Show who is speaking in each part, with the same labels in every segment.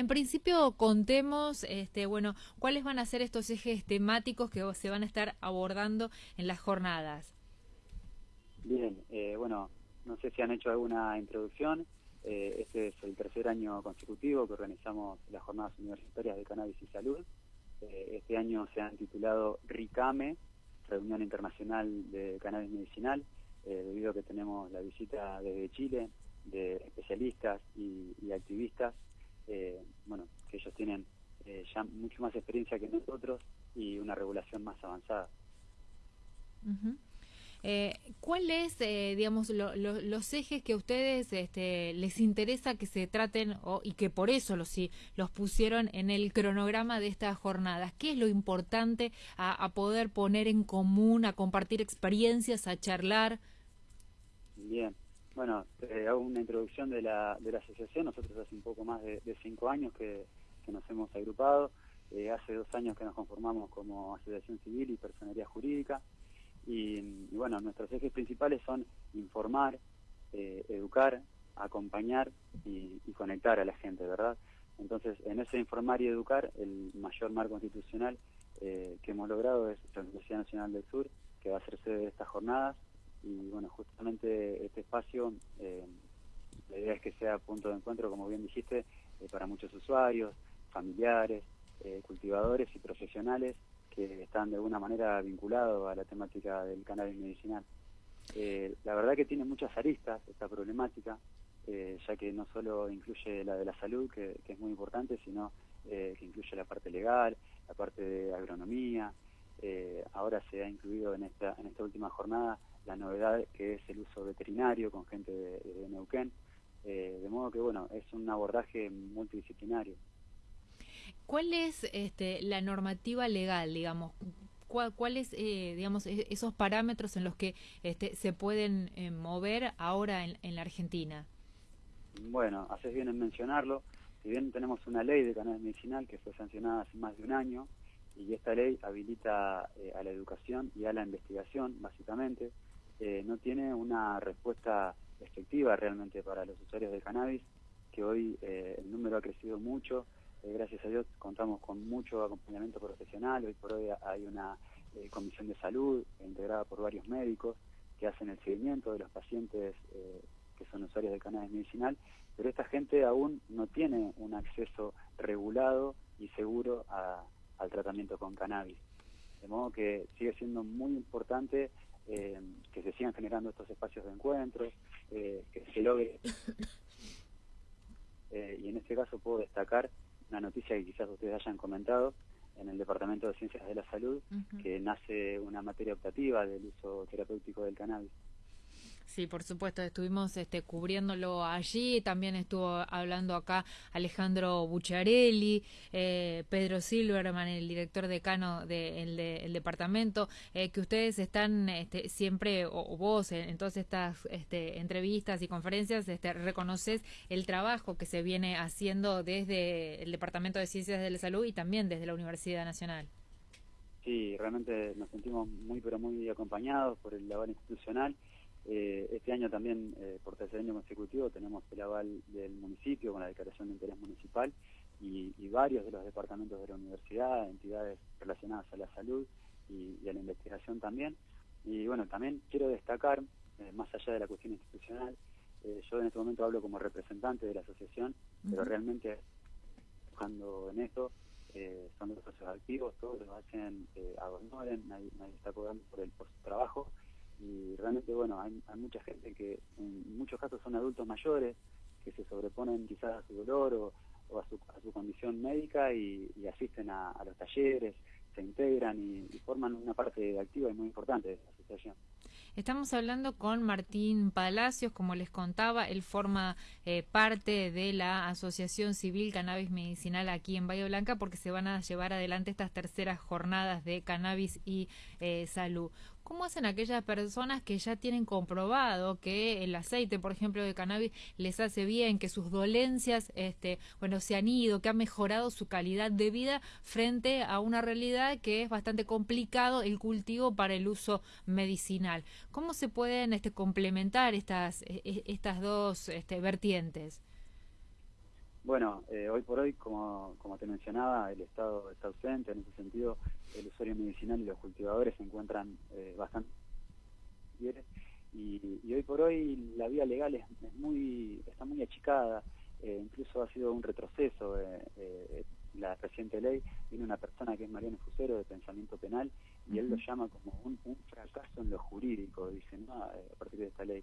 Speaker 1: En principio contemos, este, bueno, cuáles van a ser estos ejes temáticos que se van a estar abordando en las jornadas.
Speaker 2: Bien, eh, bueno, no sé si han hecho alguna introducción. Eh, este es el tercer año consecutivo que organizamos las jornadas universitarias de cannabis y salud. Eh, este año se han titulado RICAME, Reunión Internacional de Cannabis Medicinal, debido a que tenemos la visita desde Chile de especialistas y activistas eh, bueno, que ellos tienen eh, ya mucho más experiencia que nosotros y una regulación más avanzada.
Speaker 1: Eh, ¿Cuáles, digamos, los ejes que a ustedes este, les interesa que se traten y que por eso los, los pusieron en el cronograma de estas jornadas? ¿Qué es lo importante a, poder poner en común, a compartir experiencias, a charlar?
Speaker 2: Bien, bueno, eh, hago una introducción de la, de la asociación. Nosotros hace un poco más de, cinco años que, nos hemos agrupado. Eh, hace dos años que nos conformamos como asociación civil y personería jurídica. Y, bueno, nuestros ejes principales son informar, eh, educar, acompañar y, conectar a la gente, ¿verdad? Entonces, en ese informar y educar, el mayor marco constitucional que hemos logrado es la Universidad Nacional del Sur, que va a ser sede de estas jornadas y bueno, justamente este espacio, eh, la idea es que sea punto de encuentro, como bien dijiste, eh, para muchos usuarios, familiares, eh, cultivadores y profesionales que están de alguna manera vinculados a la temática del cannabis medicinal. la verdad que tiene muchas aristas esta problemática, ya que no solo incluye la de la salud, que, que es muy importante, sino que incluye la parte legal, la parte de agronomía, ahora se ha incluido en esta, en esta última jornada la novedad que es el uso veterinario con gente de, Neuquén, eh, de modo que bueno, es un abordaje multidisciplinario.
Speaker 1: ¿Cuál es este, la normativa legal, digamos? ¿Cuáles, eh, digamos, e-, esos parámetros en los que este, se pueden eh, mover ahora en, en, la Argentina?
Speaker 2: Bueno, haces bien en mencionarlo. Si bien tenemos una ley de cannabis medicinal que fue sancionada hace más de un año, y esta ley habilita a la educación y a la investigación, básicamente, eh, no tiene una respuesta efectiva realmente para los usuarios de cannabis, que hoy eh, el número ha crecido mucho, eh, gracias a Dios contamos con mucho acompañamiento profesional, hoy por hoy hay una comisión de salud integrada por varios médicos que hacen el seguimiento de los pacientes que son usuarios de cannabis medicinal, pero esta gente aún no tiene un acceso regulado y seguro al tratamiento con cannabis. De modo que sigue siendo muy importante eh, que se sigan generando estos espacios de encuentros, eh, que se logre. Eh, y en este caso puedo destacar una noticia que quizás ustedes hayan comentado en el Departamento de Ciencias de la Salud, que nace una materia optativa del uso terapéutico del cannabis.
Speaker 1: Sí, por supuesto, estuvimos este, cubriéndolo allí, también estuvo hablando acá Alejandro Bucciarelli, eh, Pedro Silverman, el director decano del de, departamento, eh, que ustedes están este, siempre, o, vos en, todas estas este, entrevistas y conferencias, este, reconoces el trabajo que se viene haciendo desde el Departamento de Ciencias de la Salud y también desde la Universidad Nacional.
Speaker 2: Sí, realmente nos sentimos muy, pero muy acompañados por el labor institucional eh, este año también, eh, por tercer año consecutivo, tenemos el aval del municipio con la declaración de interés municipal y, varios de los departamentos de la universidad, entidades relacionadas a la salud y, a la investigación también. Y bueno, también quiero destacar, eh, más allá de la cuestión institucional, yo en este momento hablo como representante de la asociación, pero realmente trabajando en esto, son los socios activos, todos lo hacen a nadie, nadie está cobrando por, el, por su trabajo y realmente bueno hay, mucha gente que en muchos casos son adultos mayores que se sobreponen quizás a su dolor o, a, su, a, su, condición médica y, asisten a, los talleres se integran y, forman una parte activa y muy importante de esta asociación.
Speaker 1: Estamos hablando con Martín Palacios, como les contaba, él forma eh, parte de la Asociación Civil Cannabis Medicinal aquí en Bahía Blanca porque se van a llevar adelante estas terceras jornadas de cannabis y eh, salud. ¿Cómo hacen aquellas personas que ya tienen comprobado que el aceite, por ejemplo, de cannabis les hace bien, que sus dolencias, este, bueno, se han ido, que ha mejorado su calidad de vida frente a una realidad que es bastante complicado el cultivo para el uso medicinal? ¿Cómo se pueden este, complementar estas, e, e, estas dos este, vertientes?
Speaker 2: Bueno, eh, hoy por hoy, como, como te mencionaba, el Estado está ausente, en ese sentido el usuario medicinal y los cultivadores se encuentran eh, bastante y, y, hoy por hoy la vía legal es, muy está muy achicada, eh, incluso ha sido un retroceso la reciente ley, viene una persona que es Mariano Fusero de pensamiento penal y él lo llama como un, fracaso en lo jurídico, dice, ¿no? a partir de esta ley.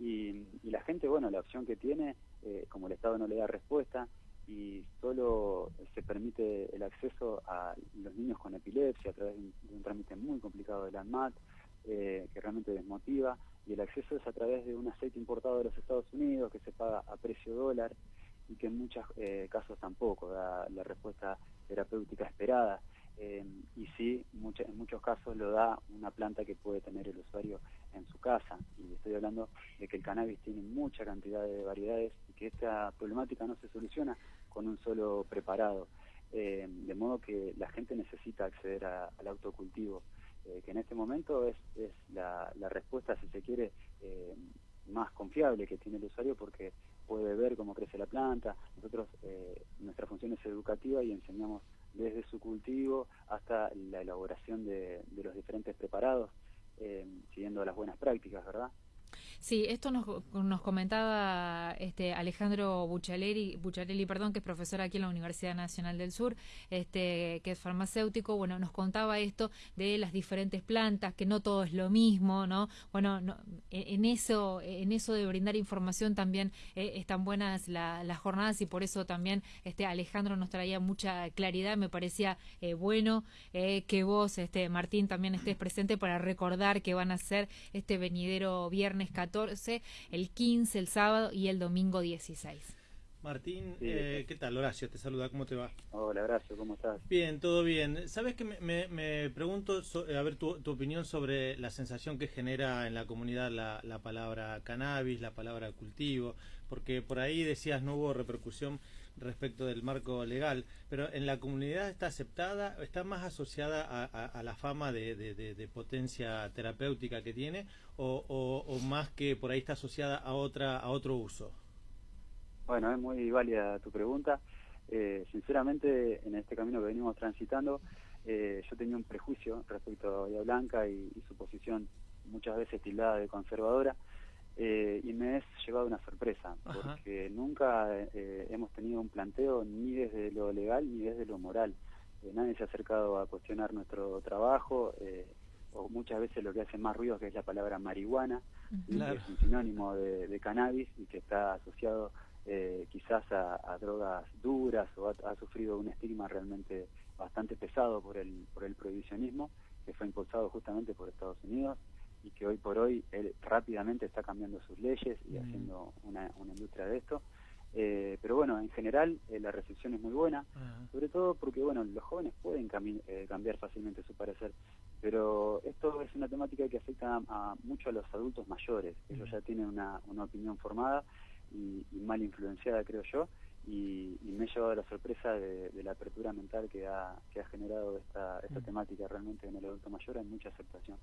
Speaker 2: Y, la gente, bueno, la opción que tiene, eh, como el Estado no le da respuesta y solo se permite el acceso a los niños epilepsia a través de un, trámite muy complicado de la ANMAT, eh, que realmente desmotiva, y el acceso es a través de un aceite importado de los Estados Unidos que se paga a precio dólar y que en muchos eh, casos tampoco da la respuesta terapéutica esperada. Eh, y sí, en muchos casos lo da una planta que puede tener el usuario en su casa. Y estoy hablando de que el cannabis tiene mucha cantidad de variedades y que esta problemática no se soluciona con un solo preparado. Eh, de modo que la gente necesita acceder al autocultivo, eh, que en este momento es, la, respuesta, si se quiere, más confiable que tiene el usuario porque puede ver cómo crece la planta. Nosotros, nuestra función es educativa y enseñamos desde su cultivo hasta la elaboración de, los diferentes preparados, eh, siguiendo las buenas prácticas, ¿verdad?
Speaker 1: Sí, esto nos, nos comentaba este Alejandro Bucciarelli, Bucciarelli, perdón, que es profesor aquí en la Universidad Nacional del Sur, este, que es farmacéutico, bueno, nos contaba esto de las diferentes plantas, que no todo es lo mismo, ¿no? Bueno, en eso, en eso de brindar información también eh, están buenas las jornadas y por eso también este Alejandro nos traía mucha claridad, me parecía eh, bueno eh, que vos, este Martín, también estés presente para recordar que van a ser este venidero viernes 14 el 15, el sábado y el domingo 16.
Speaker 3: Martín, eh, ¿qué tal? Horacio, te saluda, ¿cómo te va?
Speaker 2: Hola, Horacio, ¿cómo estás?
Speaker 3: Bien, todo bien. ¿Sabes que me, pregunto, a ver tu, opinión sobre la sensación que genera en la comunidad la, la, palabra cannabis, la palabra cultivo? Porque por ahí decías no hubo repercusión respecto del marco legal, pero en la comunidad está aceptada, está más asociada a, la fama de, potencia terapéutica que tiene o, más que por ahí está asociada a otra a otro uso.
Speaker 2: Bueno, es muy válida tu pregunta. Eh, sinceramente, en este camino que venimos transitando, eh, yo tenía un prejuicio respecto a Bahía Blanca y, y su posición muchas veces tildada de conservadora. Eh, y me es llevado una sorpresa, porque nunca eh, hemos tenido un planteo ni desde lo legal ni desde lo moral. Eh, nadie se ha acercado a cuestionar nuestro trabajo, o muchas veces lo que hace más ruido que es la palabra marihuana, que es un sinónimo de, cannabis y que está asociado quizás a, drogas duras o ha, ha, sufrido un estigma realmente bastante pesado por el, por el prohibicionismo, que fue impulsado justamente por Estados Unidos y que hoy por hoy él rápidamente está cambiando sus leyes y mm. haciendo una, industria de esto. Eh, pero bueno, en general eh, la recepción es muy buena, sobre todo porque bueno, los jóvenes pueden eh, cambiar fácilmente su parecer, pero esto es una temática que afecta a, mucho a los adultos mayores, ellos mm. ya tienen una, opinión formada y mal influenciada, creo yo, y, me he llevado la sorpresa de, la apertura mental que ha, que ha generado esta, esta mm. temática realmente en el adulto mayor, hay mucha aceptación.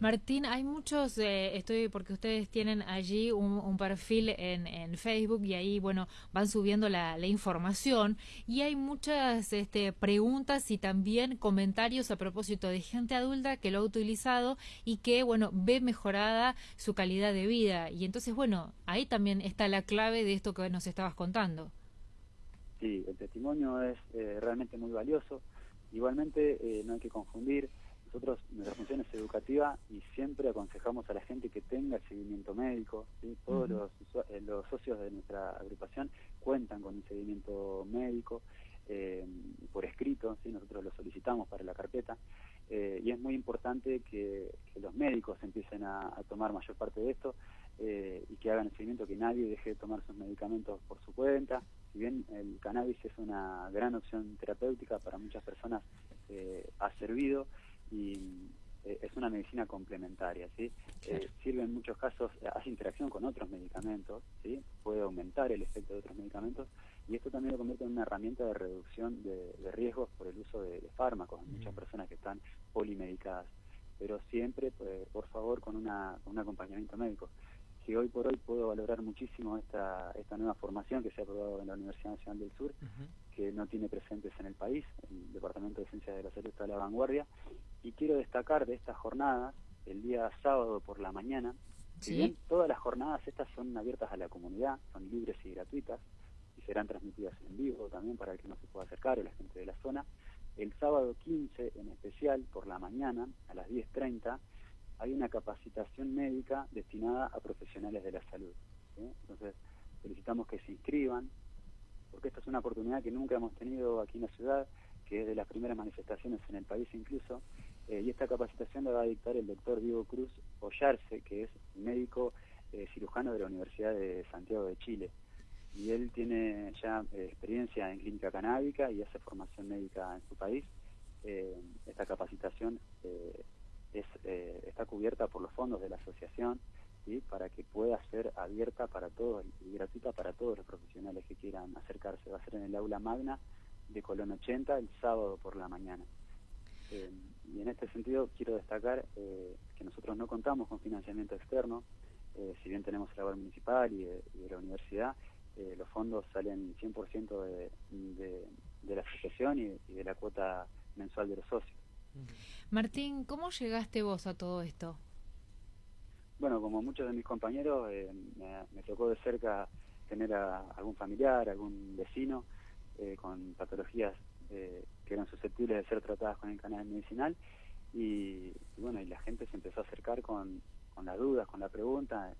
Speaker 1: Martín, hay muchos, eh, estoy porque ustedes tienen allí un, perfil en, en, Facebook y ahí, bueno, van subiendo la, la información y hay muchas este, preguntas y también comentarios a propósito de gente adulta que lo ha utilizado y que, bueno, ve mejorada su calidad de vida. Y entonces, bueno, ahí también está la clave de esto que nos estabas contando.
Speaker 2: Sí, el testimonio es eh, realmente muy valioso. Igualmente, eh, no hay que confundir, nosotros, nuestra función es educativa y siempre aconsejamos a la gente que tenga el seguimiento médico. Todos los, eh, los, socios de nuestra agrupación cuentan con un seguimiento médico por escrito, ¿sí? nosotros lo solicitamos para la carpeta. y es muy importante que, los médicos empiecen a, a, tomar mayor parte de esto y que hagan el seguimiento, que nadie deje de tomar sus medicamentos por su cuenta, si bien el cannabis es una gran opción terapéutica para muchas personas, eh, ha servido y eh, es una medicina complementaria, ¿sí? Eh, sirve en muchos casos, hace interacción con otros medicamentos, ¿sí? Puede aumentar el efecto de otros medicamentos y esto también lo convierte en una herramienta de reducción de, riesgos por el uso de, fármacos en muchas mm. personas que están polimedicadas, pero siempre, pues, por favor, con, una, con un acompañamiento médico que hoy por hoy puedo valorar muchísimo esta, esta nueva formación que se ha aprobado en la Universidad Nacional del Sur, que no tiene presentes en el país, el Departamento de Ciencias de la Salud está a la vanguardia, y quiero destacar de esta jornada, el día sábado por la mañana, si bien todas las jornadas estas son abiertas a la comunidad, son libres y gratuitas, y serán transmitidas en vivo también para el que no se pueda acercar o la gente de la zona, el sábado 15 en especial por la mañana a las 10.30 hay una capacitación médica destinada a profesionales de la salud. Entonces, solicitamos que se inscriban, porque esta es una oportunidad que nunca hemos tenido aquí en la ciudad, que es de las primeras manifestaciones en el país incluso, eh, y esta capacitación la va a dictar el doctor Diego Cruz Ollarse, que es médico eh, cirujano de la Universidad de Santiago de Chile. Y él tiene ya eh, experiencia en clínica canábica y hace formación médica en su país. esta capacitación eh, está cubierta por los fondos de la asociación ¿sí? para que pueda ser abierta para todos y gratuita para todos los profesionales que quieran acercarse. Va a ser en el aula magna de Colón 80 el sábado por la mañana. Eh, y en este sentido quiero destacar eh, que nosotros no contamos con financiamiento externo, si bien tenemos el aval municipal y de, la universidad, los fondos salen 100% de, de, la asociación y de la cuota mensual de los socios.
Speaker 1: Martín, ¿cómo llegaste vos a todo esto?
Speaker 2: Bueno, como muchos de mis compañeros, eh, me, tocó de cerca tener a algún familiar, algún vecino eh, con patologías eh, que eran susceptibles de ser tratadas con el canal medicinal y, bueno, y la gente se empezó a acercar con, con las dudas, con la pregunta.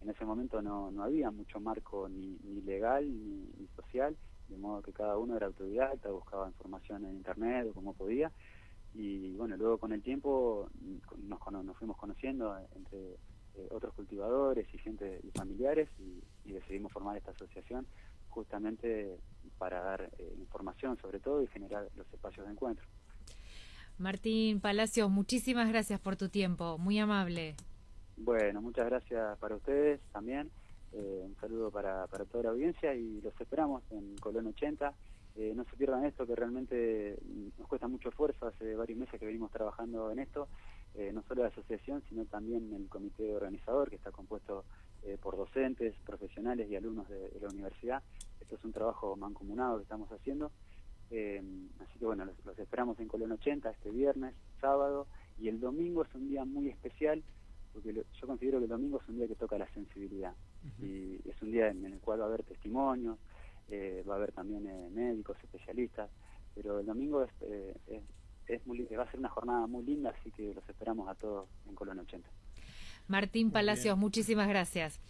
Speaker 2: en ese momento no, no había mucho marco ni, ni legal ni, social, de modo que cada uno era autodidacta, buscaba información en internet o como podía y bueno, luego con el tiempo nos, nos fuimos conociendo entre eh, otros cultivadores y gente y familiares y, decidimos formar esta asociación justamente para dar eh, información sobre todo y generar los espacios de encuentro.
Speaker 1: Martín Palacios, muchísimas gracias por tu tiempo, muy amable.
Speaker 2: Bueno, muchas gracias para ustedes también. Eh, un saludo para, para toda la audiencia y los esperamos en Colón 80 eh, no se pierdan esto, que realmente nos cuesta mucho esfuerzo, hace varios meses que venimos trabajando en esto, eh, no solo la asociación, sino también el comité organizador, que está compuesto eh, por docentes, profesionales y alumnos de, la universidad. Esto es un trabajo mancomunado que estamos haciendo. así que bueno, los, esperamos en Colón 80 este viernes, sábado, y el domingo es un día muy especial, porque yo considero que el domingo es un día que toca la sensibilidad, y es un día en el cual va a haber testimonios, eh, va a haber también eh, médicos, especialistas, pero el domingo es, eh, es, va a ser una jornada muy linda, así que los esperamos a todos en Colón 80.
Speaker 1: Martín Palacios, muchísimas gracias.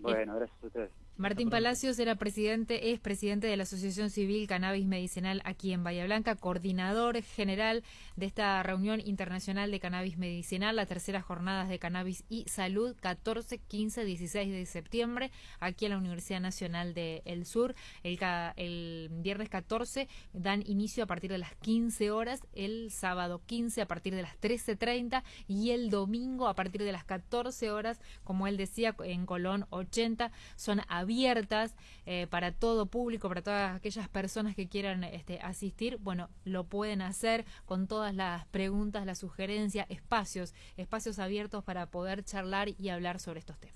Speaker 2: Bueno, gracias a ustedes.
Speaker 1: Martín Palacios era presidente, es presidente de la Asociación Civil Cannabis Medicinal aquí en Bahía Blanca, coordinador general de esta reunión internacional de cannabis medicinal, la tercera jornada de cannabis y salud, 14, 15, 16 de septiembre, aquí en la Universidad Nacional del El Sur. El, el viernes 14 dan inicio a partir de las 15 horas, el sábado 15 a partir de las 13.30 y el domingo a partir de las 14 horas, como él decía, en Colón 80, son abiertas eh, para todo público, para todas aquellas personas que quieran este, asistir, bueno, lo pueden hacer con todas las preguntas, las sugerencias, espacios, espacios abiertos para poder charlar y hablar sobre estos temas.